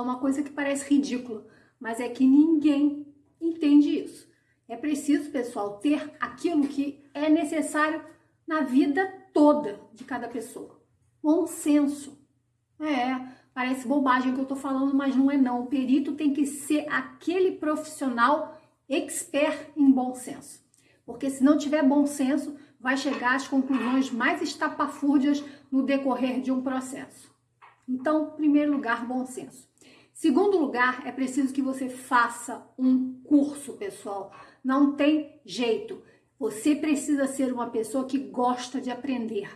falar uma coisa que parece ridícula, mas é que ninguém entende isso. É preciso, pessoal, ter aquilo que é necessário na vida toda de cada pessoa. Bom senso. É, parece bobagem que eu tô falando, mas não é não. O perito tem que ser aquele profissional expert em bom senso. Porque se não tiver bom senso, vai chegar às conclusões mais estapafúrdias no decorrer de um processo. Então, primeiro lugar, bom senso. Segundo lugar, é preciso que você faça um curso, pessoal. Não tem jeito. Você precisa ser uma pessoa que gosta de aprender,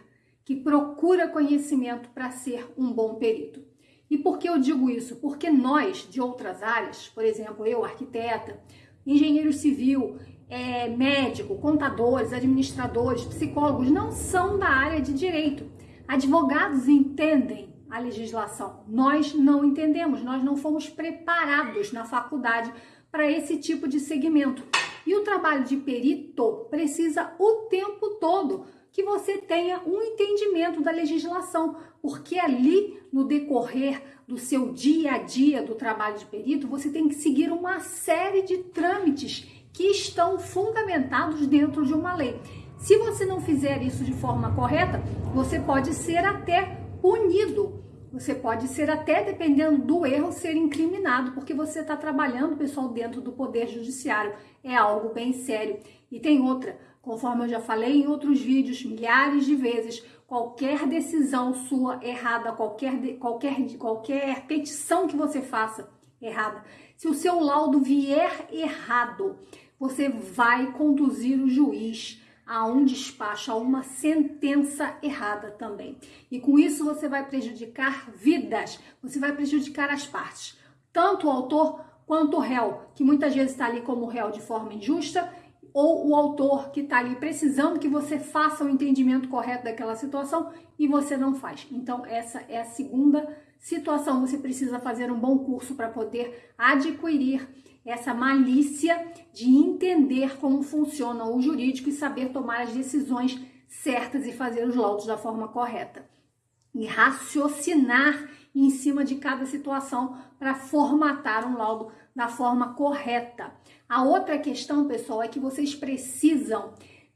que procura conhecimento para ser um bom perito. E por que eu digo isso? Porque nós, de outras áreas, por exemplo, eu, arquiteta, engenheiro civil, é, médico, contadores, administradores, psicólogos, não são da área de direito. Advogados entendem a legislação. Nós não entendemos, nós não fomos preparados na faculdade para esse tipo de segmento. E o trabalho de perito precisa o tempo todo que você tenha um entendimento da legislação, porque ali no decorrer do seu dia a dia do trabalho de perito, você tem que seguir uma série de trâmites que estão fundamentados dentro de uma lei. Se você não fizer isso de forma correta, você pode ser até punido. Você pode ser até, dependendo do erro, ser incriminado, porque você está trabalhando, pessoal, dentro do Poder Judiciário. É algo bem sério. E tem outra, conforme eu já falei em outros vídeos, milhares de vezes, qualquer decisão sua errada, qualquer, qualquer, qualquer petição que você faça errada, se o seu laudo vier errado, você vai conduzir o juiz a um despacho, a uma sentença errada também. E com isso você vai prejudicar vidas, você vai prejudicar as partes, tanto o autor quanto o réu, que muitas vezes está ali como réu de forma injusta, ou o autor que está ali precisando que você faça o entendimento correto daquela situação e você não faz. Então, essa é a segunda situação. Você precisa fazer um bom curso para poder adquirir essa malícia de entender como funciona o jurídico e saber tomar as decisões certas e fazer os laudos da forma correta. E raciocinar em cima de cada situação para formatar um laudo da forma correta. A outra questão, pessoal, é que vocês precisam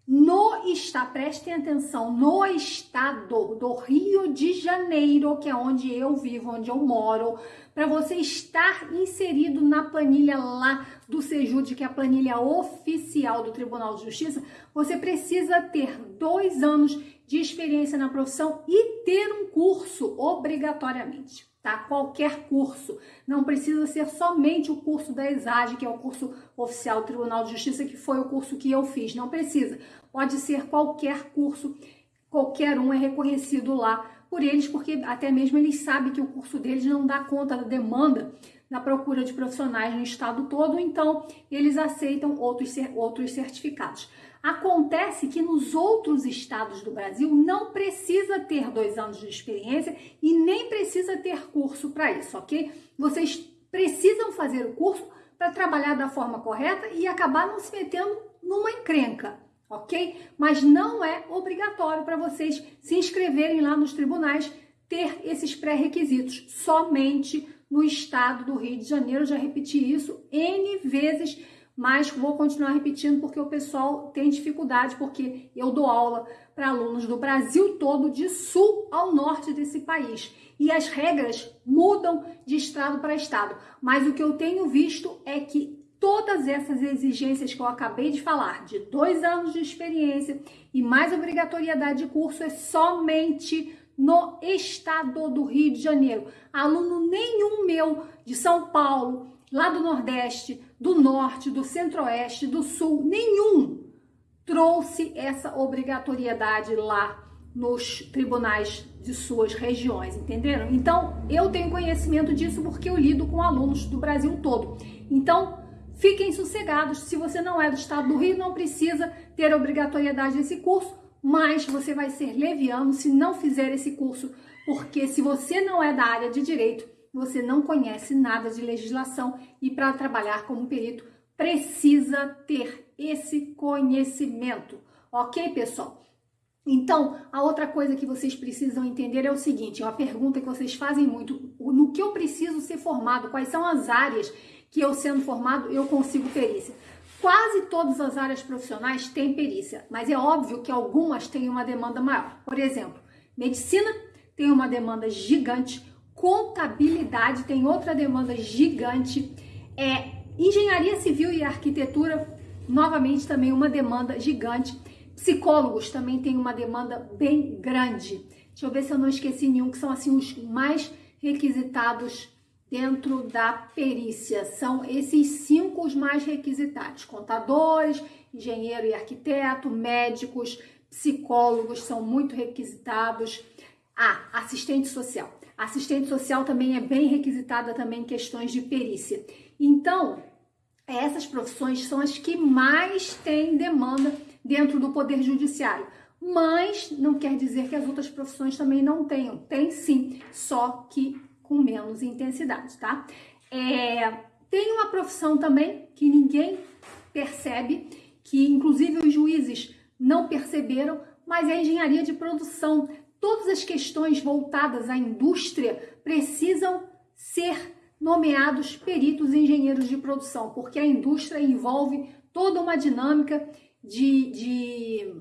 no estado, prestem atenção, no estado do Rio de Janeiro, que é onde eu vivo, onde eu moro, para você estar inserido na planilha lá do Sejud, que é a planilha oficial do Tribunal de Justiça, você precisa ter dois anos de experiência na profissão e ter um curso obrigatoriamente tá? Qualquer curso. Não precisa ser somente o curso da ESAG, que é o curso oficial do Tribunal de Justiça, que foi o curso que eu fiz. Não precisa. Pode ser qualquer curso, qualquer um é reconhecido lá por eles, porque até mesmo eles sabem que o curso deles não dá conta da demanda na procura de profissionais no estado todo, então eles aceitam outros, outros certificados. Acontece que nos outros estados do Brasil não precisa ter dois anos de experiência e nem precisa ter curso para isso, ok? Vocês precisam fazer o curso para trabalhar da forma correta e acabar não se metendo numa encrenca, ok? Mas não é obrigatório para vocês se inscreverem lá nos tribunais ter esses pré-requisitos, somente no estado do Rio de Janeiro. Já repeti isso N vezes mas vou continuar repetindo porque o pessoal tem dificuldade, porque eu dou aula para alunos do Brasil todo, de sul ao norte desse país. E as regras mudam de estado para estado. Mas o que eu tenho visto é que todas essas exigências que eu acabei de falar, de dois anos de experiência e mais obrigatoriedade de curso, é somente no estado do Rio de Janeiro. Aluno nenhum meu de São Paulo, lá do Nordeste, do Norte, do Centro-Oeste, do Sul, nenhum trouxe essa obrigatoriedade lá nos tribunais de suas regiões, entenderam? Então, eu tenho conhecimento disso porque eu lido com alunos do Brasil todo. Então, fiquem sossegados, se você não é do estado do Rio, não precisa ter obrigatoriedade desse curso, mas você vai ser leviano se não fizer esse curso, porque se você não é da área de direito, você não conhece nada de legislação e para trabalhar como perito precisa ter esse conhecimento, ok, pessoal? Então, a outra coisa que vocês precisam entender é o seguinte: é uma pergunta que vocês fazem muito: no que eu preciso ser formado? Quais são as áreas que eu sendo formado eu consigo perícia? Quase todas as áreas profissionais têm perícia, mas é óbvio que algumas têm uma demanda maior. Por exemplo, medicina tem uma demanda gigante, contabilidade tem outra demanda gigante, é engenharia civil e arquitetura novamente também uma demanda gigante. Psicólogos também tem uma demanda bem grande. Deixa eu ver se eu não esqueci nenhum, que são assim os mais requisitados dentro da perícia. São esses cinco os mais requisitados: contadores, engenheiro e arquiteto, médicos, psicólogos são muito requisitados. Ah, assistente social. Assistente social também é bem requisitada também em questões de perícia. Então, essas profissões são as que mais têm demanda dentro do Poder Judiciário. Mas não quer dizer que as outras profissões também não tenham. Tem sim, só que com menos intensidade, tá? É, tem uma profissão também que ninguém percebe, que inclusive os juízes não perceberam, mas é a engenharia de produção. Todas as questões voltadas à indústria precisam ser nomeados peritos e engenheiros de produção, porque a indústria envolve toda uma dinâmica de, de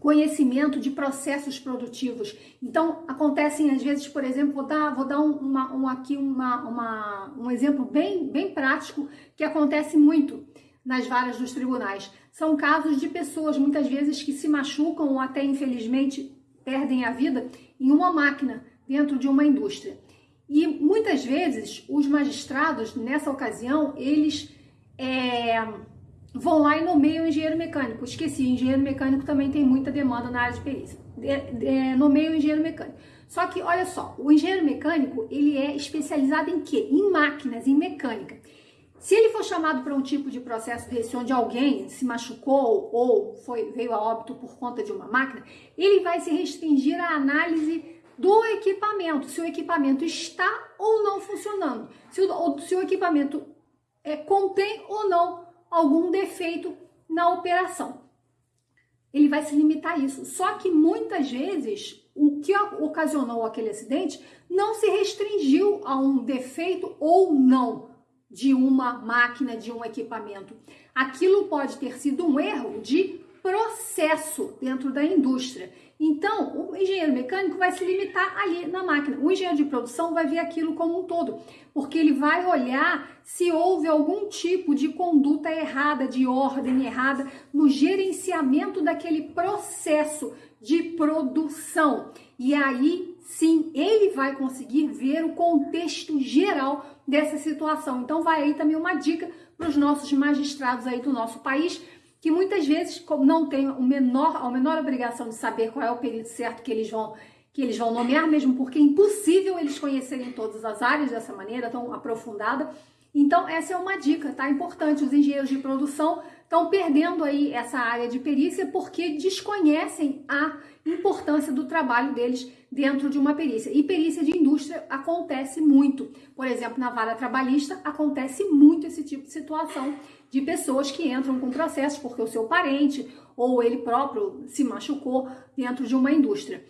conhecimento de processos produtivos. Então, acontecem às vezes, por exemplo, vou dar, vou dar uma, um, aqui uma, uma, um exemplo bem, bem prático que acontece muito nas varas dos tribunais. São casos de pessoas, muitas vezes, que se machucam ou até, infelizmente, perdem a vida em uma máquina dentro de uma indústria. E muitas vezes os magistrados, nessa ocasião, eles é, vão lá e nomeiam engenheiro mecânico. Esqueci, engenheiro mecânico também tem muita demanda na área de perícia. É, nomeiam engenheiro mecânico. Só que, olha só, o engenheiro mecânico, ele é especializado em quê? Em máquinas, em mecânica. Se ele for chamado para um tipo de processo desse, onde alguém se machucou ou foi, veio a óbito por conta de uma máquina, ele vai se restringir à análise do equipamento, se o equipamento está ou não funcionando, se o, se o equipamento é, contém ou não algum defeito na operação. Ele vai se limitar a isso. Só que muitas vezes o que ocasionou aquele acidente não se restringiu a um defeito ou não de uma máquina, de um equipamento. Aquilo pode ter sido um erro de processo dentro da indústria. Então, o engenheiro mecânico vai se limitar ali na máquina. O engenheiro de produção vai ver aquilo como um todo, porque ele vai olhar se houve algum tipo de conduta errada, de ordem errada no gerenciamento daquele processo de produção. E aí, sim, ele vai conseguir ver o contexto geral dessa situação. Então, vai aí também uma dica para os nossos magistrados aí do nosso país que muitas vezes não tem o menor, a menor obrigação de saber qual é o período certo que eles vão que eles vão nomear, mesmo porque é impossível eles conhecerem todas as áreas dessa maneira tão aprofundada. Então, essa é uma dica, tá? Importante. Os engenheiros de produção estão perdendo aí essa área de perícia porque desconhecem a importância do trabalho deles dentro de uma perícia. E perícia de indústria acontece muito. Por exemplo, na vara trabalhista acontece muito esse tipo de situação de pessoas que entram com processos porque o seu parente ou ele próprio se machucou dentro de uma indústria.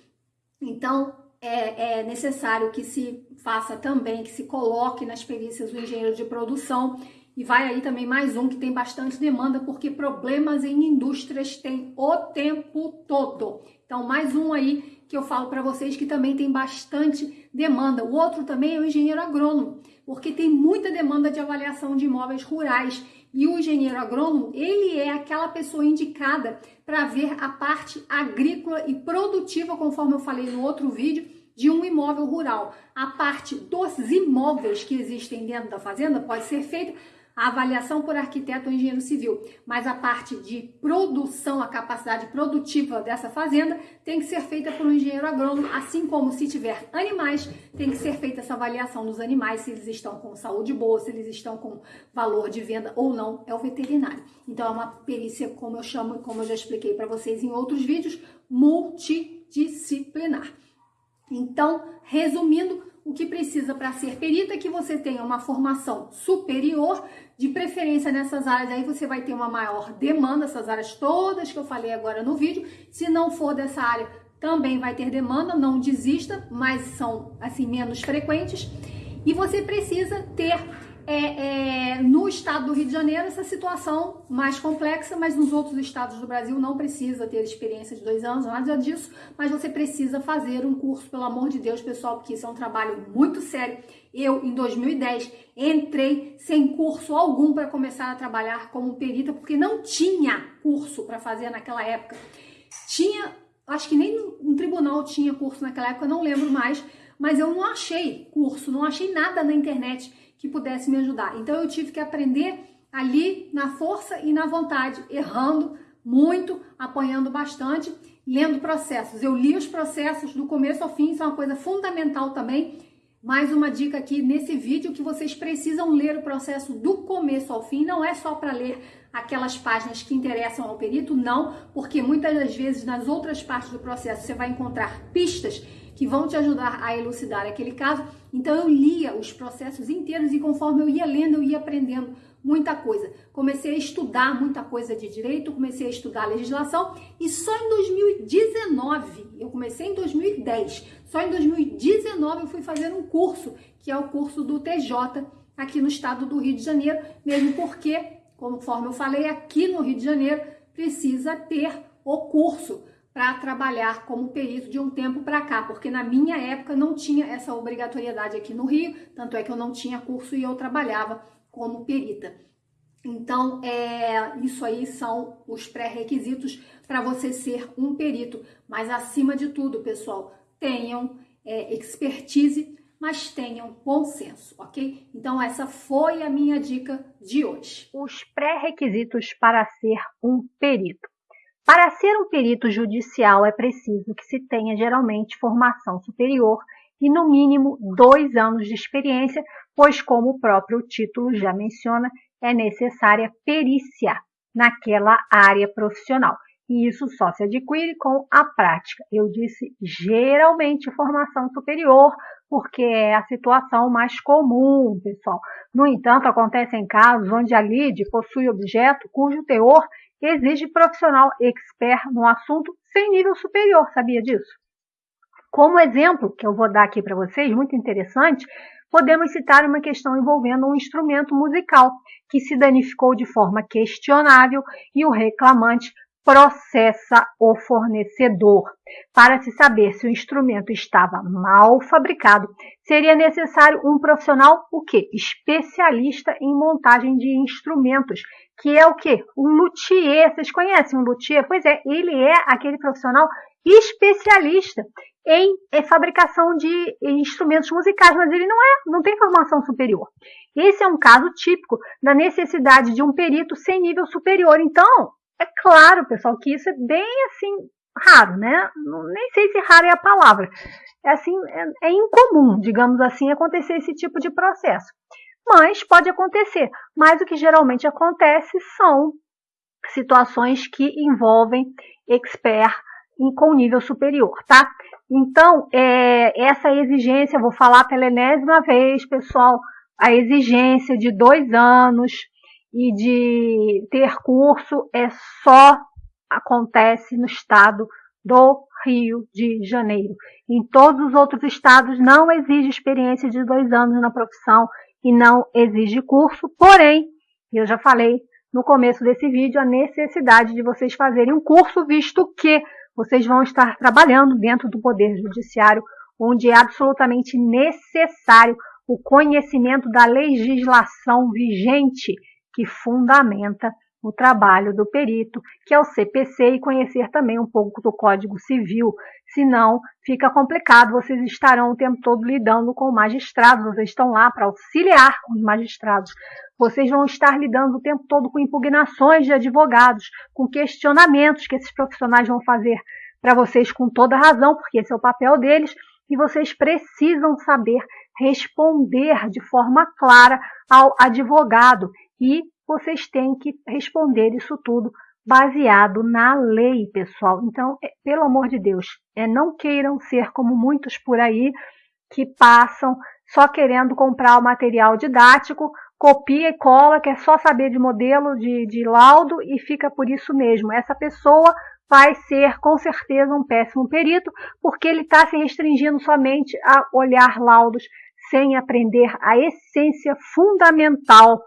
Então, é, é, necessário que se faça também, que se coloque nas perícias o engenheiro de produção. E vai aí também mais um que tem bastante demanda, porque problemas em indústrias tem o tempo todo. Então, mais um aí que eu falo para vocês que também tem bastante demanda. O outro também é o engenheiro agrônomo, porque tem muita demanda de avaliação de imóveis rurais e o engenheiro agrônomo, ele é aquela pessoa indicada para ver a parte agrícola e produtiva, conforme eu falei no outro vídeo, de um imóvel rural. A parte dos imóveis que existem dentro da fazenda pode ser feita a avaliação por arquiteto ou engenheiro civil, mas a parte de produção, a capacidade produtiva dessa fazenda tem que ser feita por um engenheiro agrônomo, assim como se tiver animais, tem que ser feita essa avaliação dos animais, se eles estão com saúde boa, se eles estão com valor de venda ou não, é o veterinário. Então é uma perícia, como eu chamo, como eu já expliquei para vocês em outros vídeos, multidisciplinar. Então, resumindo, o que precisa para ser perita é que você tenha uma formação superior, de preferência nessas áreas aí você vai ter uma maior demanda, essas áreas todas que eu falei agora no vídeo. Se não for dessa área, também vai ter demanda, não desista, mas são assim menos frequentes. E você precisa ter é, é, no estado do Rio de Janeiro essa situação mais complexa, mas nos outros estados do Brasil não precisa ter experiência de dois anos, nada disso, mas você precisa fazer um curso, pelo amor de Deus, pessoal, porque isso é um trabalho muito sério. Eu, em 2010, entrei sem curso algum para começar a trabalhar como perita, porque não tinha curso para fazer naquela época. Tinha, acho que nem no tribunal tinha curso naquela época, não lembro mais, mas eu não achei curso, não achei nada na internet que pudesse me ajudar. Então eu tive que aprender ali na força e na vontade, errando muito, apanhando bastante, lendo processos. Eu li os processos do começo ao fim, isso é uma coisa fundamental também. Mais uma dica aqui nesse vídeo que vocês precisam ler o processo do começo ao fim, não é só para ler aquelas páginas que interessam ao perito, não, porque muitas das vezes nas outras partes do processo você vai encontrar pistas que vão te ajudar a elucidar aquele caso. Então eu lia os processos inteiros e conforme eu ia lendo, eu ia aprendendo muita coisa. Comecei a estudar muita coisa de direito, comecei a estudar legislação e só em 2019, eu comecei em 2010, só em 2019 eu fui fazer um curso, que é o curso do TJ aqui no estado do Rio de Janeiro, mesmo porque, conforme eu falei, aqui no Rio de Janeiro precisa ter o curso para trabalhar como perito de um tempo para cá, porque na minha época não tinha essa obrigatoriedade aqui no Rio, tanto é que eu não tinha curso e eu trabalhava como perita. Então, é, isso aí são os pré-requisitos para você ser um perito. Mas, acima de tudo, pessoal, tenham é, expertise, mas tenham bom senso, ok? Então, essa foi a minha dica de hoje. Os pré-requisitos para ser um perito. Para ser um perito judicial é preciso que se tenha geralmente formação superior e no mínimo dois anos de experiência, pois como o próprio título já menciona, é necessária perícia naquela área profissional. E isso só se adquire com a prática. Eu disse geralmente formação superior, porque é a situação mais comum, pessoal. No entanto, acontecem casos onde a lide possui objeto cujo teor exige profissional expert no assunto sem nível superior, sabia disso? Como exemplo que eu vou dar aqui para vocês, muito interessante, podemos citar uma questão envolvendo um instrumento musical que se danificou de forma questionável e o reclamante processa o fornecedor. Para se saber se o instrumento estava mal fabricado, seria necessário um profissional o quê? Especialista em montagem de instrumentos, que é o quê? Um luthier. Vocês conhecem um luthier? Pois é, ele é aquele profissional especialista em fabricação de instrumentos musicais, mas ele não é, não tem formação superior. Esse é um caso típico da necessidade de um perito sem nível superior. Então, é claro, pessoal, que isso é bem assim raro, né? Nem sei se raro é a palavra. É assim, é, é incomum, digamos assim, acontecer esse tipo de processo. Mas pode acontecer. Mas o que geralmente acontece são situações que envolvem expert com nível superior, tá? Então, é, essa exigência, vou falar pela enésima vez, pessoal, a exigência de dois anos e de ter curso é só acontece no estado do Rio de Janeiro. Em todos os outros estados não exige experiência de dois anos na profissão e não exige curso, porém, eu já falei no começo desse vídeo a necessidade de vocês fazerem um curso, visto que vocês vão estar trabalhando dentro do Poder Judiciário, onde é absolutamente necessário o conhecimento da legislação vigente que fundamenta o trabalho do perito, que é o CPC, e conhecer também um pouco do Código Civil. Senão, fica complicado, vocês estarão o tempo todo lidando com magistrados, vocês estão lá para auxiliar os magistrados. Vocês vão estar lidando o tempo todo com impugnações de advogados, com questionamentos que esses profissionais vão fazer para vocês com toda razão, porque esse é o papel deles, e vocês precisam saber responder de forma clara ao advogado e vocês têm que responder isso tudo baseado na lei, pessoal. Então, é, pelo amor de Deus, é, não queiram ser como muitos por aí que passam só querendo comprar o material didático, copia e cola, quer só saber de modelo, de, de laudo e fica por isso mesmo. Essa pessoa vai ser com certeza um péssimo perito, porque ele está se restringindo somente a olhar laudos sem aprender a essência fundamental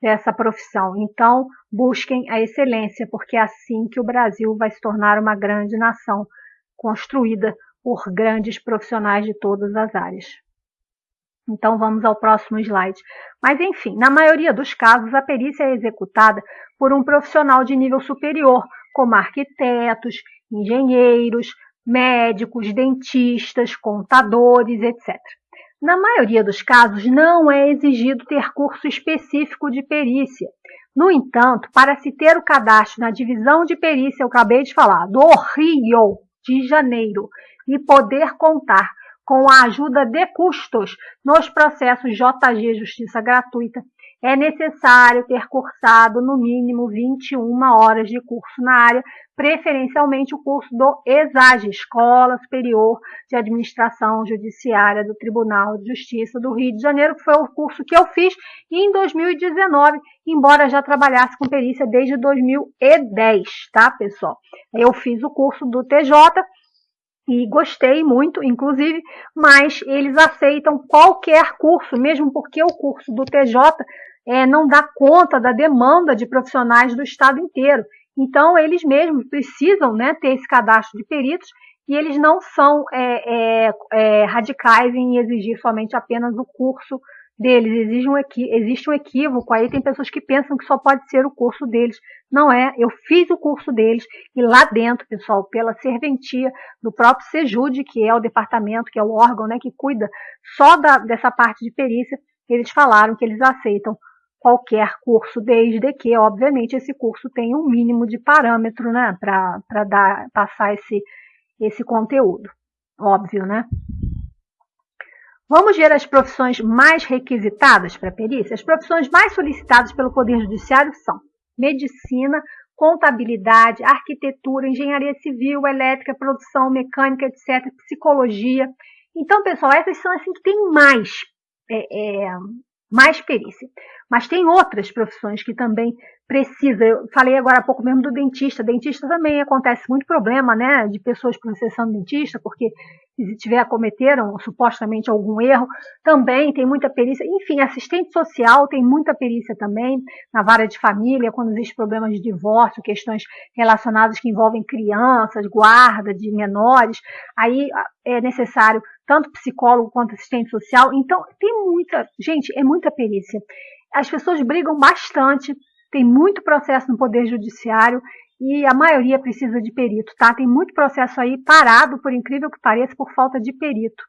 dessa profissão. Então, busquem a excelência, porque é assim que o Brasil vai se tornar uma grande nação, construída por grandes profissionais de todas as áreas. Então vamos ao próximo slide. Mas enfim, na maioria dos casos, a perícia é executada por um profissional de nível superior, como arquitetos, engenheiros, médicos, dentistas, contadores, etc. Na maioria dos casos, não é exigido ter curso específico de perícia. No entanto, para se ter o cadastro na divisão de perícia, eu acabei de falar, do Rio de Janeiro, e poder contar com a ajuda de custos nos processos JG Justiça Gratuita, é necessário ter cursado no mínimo 21 horas de curso na área, preferencialmente o curso do ESAGE, Escola Superior de Administração Judiciária do Tribunal de Justiça do Rio de Janeiro, que foi o curso que eu fiz em 2019, embora já trabalhasse com perícia desde 2010, tá, pessoal? Eu fiz o curso do TJ, e gostei muito, inclusive, mas eles aceitam qualquer curso, mesmo porque o curso do TJ é, não dá conta da demanda de profissionais do estado inteiro. Então, eles mesmos precisam né, ter esse cadastro de peritos e eles não são é, é, é radicais em exigir somente apenas o curso deles, existe um, existe um equívoco, aí tem pessoas que pensam que só pode ser o curso deles. Não é, eu fiz o curso deles e lá dentro, pessoal, pela serventia do próprio Sejude, que é o departamento, que é o órgão né, que cuida só da, dessa parte de perícia, eles falaram que eles aceitam qualquer curso, desde que, obviamente, esse curso tenha um mínimo de parâmetro né, para passar esse, esse conteúdo. Óbvio, né? Vamos ver as profissões mais requisitadas para a perícia? As profissões mais solicitadas pelo Poder Judiciário são medicina, contabilidade, arquitetura, engenharia civil, elétrica, produção, mecânica, etc., psicologia. Então, pessoal, essas são assim que tem mais, é, é, mais perícia. Mas tem outras profissões que também precisa. Eu falei agora há pouco mesmo do dentista. Dentista também acontece muito problema, né, de pessoas processando dentista, porque se tiver cometeram supostamente algum erro, também tem muita perícia. Enfim, assistente social tem muita perícia também na vara de família, quando existe problemas de divórcio, questões relacionadas que envolvem crianças, guarda de menores, aí é necessário tanto psicólogo quanto assistente social. Então, tem muita, gente, é muita perícia. As pessoas brigam bastante, tem muito processo no Poder Judiciário e a maioria precisa de perito, tá? Tem muito processo aí parado, por incrível que pareça, por falta de perito.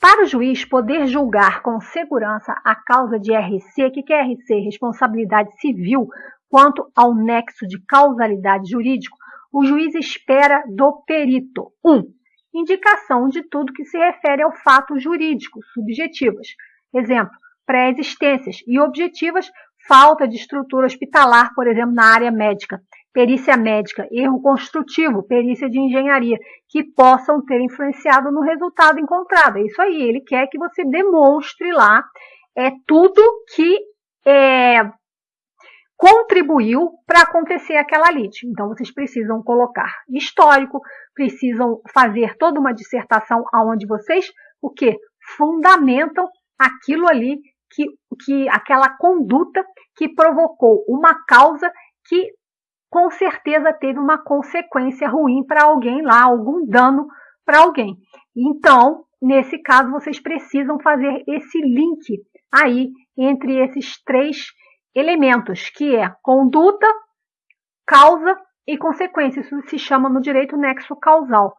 Para o juiz poder julgar com segurança a causa de RC, o que é RC? Responsabilidade civil, quanto ao nexo de causalidade jurídico, o juiz espera do perito 1. Um, indicação de tudo que se refere ao fato jurídico, subjetivas. Exemplo, pré-existências e objetivas, falta de estrutura hospitalar, por exemplo, na área médica, perícia médica, erro construtivo, perícia de engenharia, que possam ter influenciado no resultado encontrado. É isso aí, ele quer que você demonstre lá é, tudo que é, contribuiu para acontecer aquela lide. Então, vocês precisam colocar histórico, precisam fazer toda uma dissertação aonde vocês, o que? Fundamentam aquilo ali que, que aquela conduta que provocou uma causa que com certeza teve uma consequência ruim para alguém lá, algum dano para alguém. Então, nesse caso, vocês precisam fazer esse link aí entre esses três elementos, que é conduta, causa e consequência. Isso se chama no direito nexo causal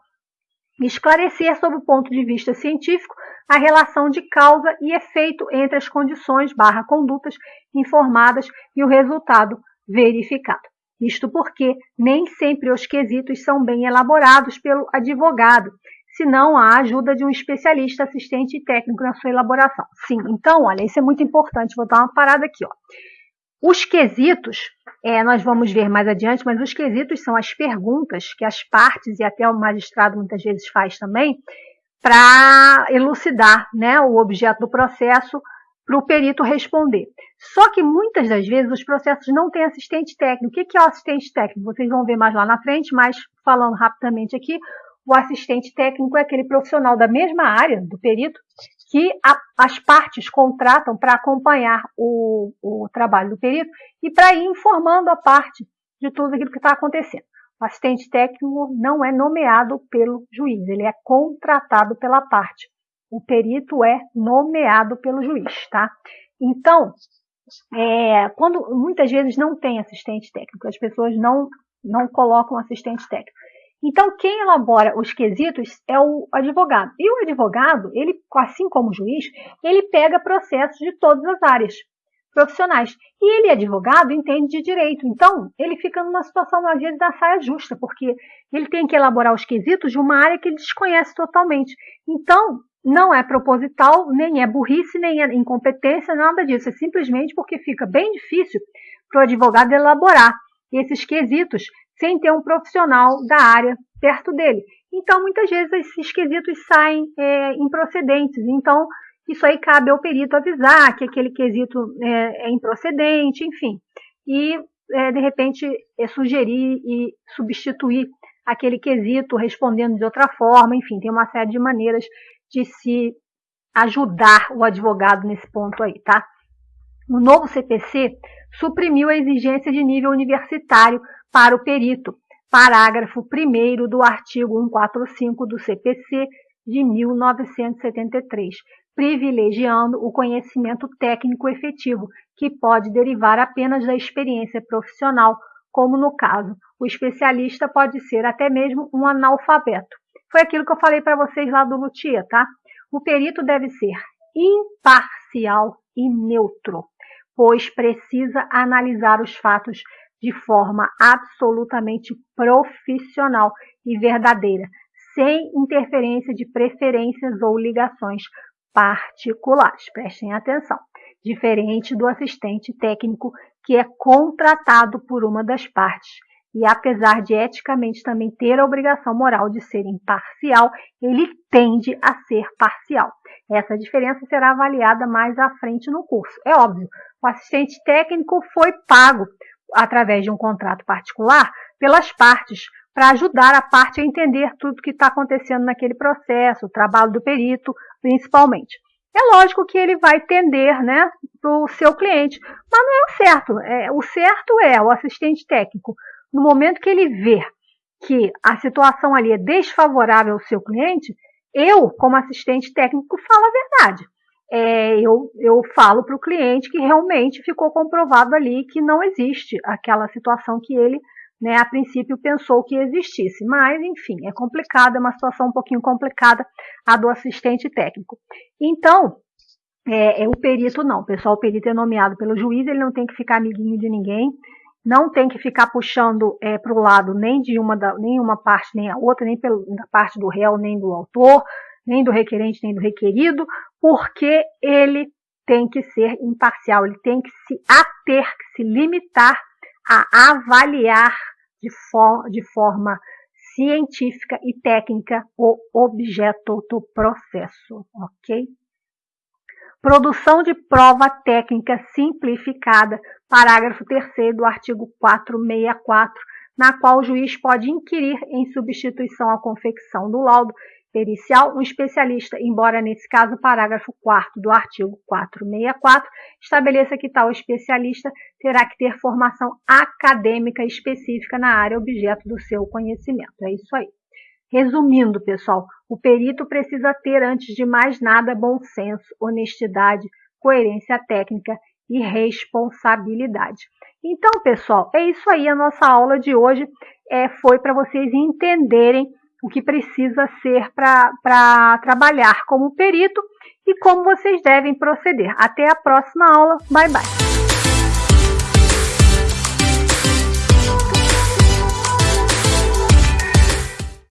esclarecer sob o ponto de vista científico a relação de causa e efeito entre as condições barra condutas informadas e o resultado verificado. Isto porque nem sempre os quesitos são bem elaborados pelo advogado, senão a ajuda de um especialista, assistente e técnico na sua elaboração. Sim, então, olha, isso é muito importante. Vou dar uma parada aqui, ó. Os quesitos, é, nós vamos ver mais adiante, mas os quesitos são as perguntas que as partes e até o magistrado muitas vezes faz também, para elucidar né, o objeto do processo para o perito responder. Só que muitas das vezes os processos não têm assistente técnico. O que é o assistente técnico? Vocês vão ver mais lá na frente, mas falando rapidamente aqui, o assistente técnico é aquele profissional da mesma área do perito que a, as partes contratam para acompanhar o, o trabalho do perito e para ir informando a parte de tudo aquilo que está acontecendo. O assistente técnico não é nomeado pelo juiz, ele é contratado pela parte. O perito é nomeado pelo juiz, tá? Então, é, quando muitas vezes não tem assistente técnico, as pessoas não, não colocam assistente técnico. Então, quem elabora os quesitos é o advogado. E o advogado, ele, assim como o juiz, ele pega processos de todas as áreas profissionais. E ele, advogado, entende de direito. Então, ele fica numa situação, às vezes, da saia justa, porque ele tem que elaborar os quesitos de uma área que ele desconhece totalmente. Então, não é proposital, nem é burrice, nem é incompetência, nada disso. É simplesmente porque fica bem difícil para o advogado elaborar esses quesitos sem ter um profissional da área perto dele. Então, muitas vezes, esses quesitos saem é, improcedentes. Então, isso aí cabe ao perito avisar que aquele quesito é, é improcedente, enfim. E, é, de repente, é sugerir e substituir aquele quesito respondendo de outra forma. Enfim, tem uma série de maneiras de se ajudar o advogado nesse ponto aí, tá? O novo CPC suprimiu a exigência de nível universitário para o perito, parágrafo 1 do artigo 145 do CPC de 1973, privilegiando o conhecimento técnico efetivo, que pode derivar apenas da experiência profissional, como no caso, o especialista pode ser até mesmo um analfabeto. Foi aquilo que eu falei para vocês lá do Lutia, tá? O perito deve ser imparcial e neutro, pois precisa analisar os fatos de forma absolutamente profissional e verdadeira, sem interferência de preferências ou ligações particulares. Prestem atenção. Diferente do assistente técnico que é contratado por uma das partes e apesar de eticamente também ter a obrigação moral de ser imparcial, ele tende a ser parcial. Essa diferença será avaliada mais à frente no curso. É óbvio, o assistente técnico foi pago através de um contrato particular pelas partes, para ajudar a parte a entender tudo que está acontecendo naquele processo, o trabalho do perito, principalmente. É lógico que ele vai tender né, para o seu cliente, mas não é o certo. É, o certo é o assistente técnico no momento que ele vê que a situação ali é desfavorável ao seu cliente, eu, como assistente técnico, falo a verdade. É, eu, eu falo para o cliente que realmente ficou comprovado ali que não existe aquela situação que ele, né, a princípio, pensou que existisse. Mas, enfim, é complicado, é uma situação um pouquinho complicada a do assistente técnico. Então, é, é o perito não, pessoal, o perito é nomeado pelo juiz, ele não tem que ficar amiguinho de ninguém, não tem que ficar puxando é, para o lado nem de uma, da, nem uma parte nem a outra, nem da parte do réu, nem do autor, nem do requerente, nem do requerido, porque ele tem que ser imparcial, ele tem que se ater, que se limitar a avaliar de, for, de forma científica e técnica o objeto do processo, ok? Produção de prova técnica simplificada, parágrafo 3 do artigo 464, na qual o juiz pode inquirir em substituição à confecção do laudo pericial um especialista, embora nesse caso o parágrafo 4 do artigo 464 estabeleça que tal especialista terá que ter formação acadêmica específica na área objeto do seu conhecimento. É isso aí. Resumindo, pessoal, o perito precisa ter, antes de mais nada, bom senso, honestidade, coerência técnica e responsabilidade. Então, pessoal, é isso aí. A nossa aula de hoje é, foi para vocês entenderem o que precisa ser para trabalhar como perito e como vocês devem proceder. Até a próxima aula. Bye, bye.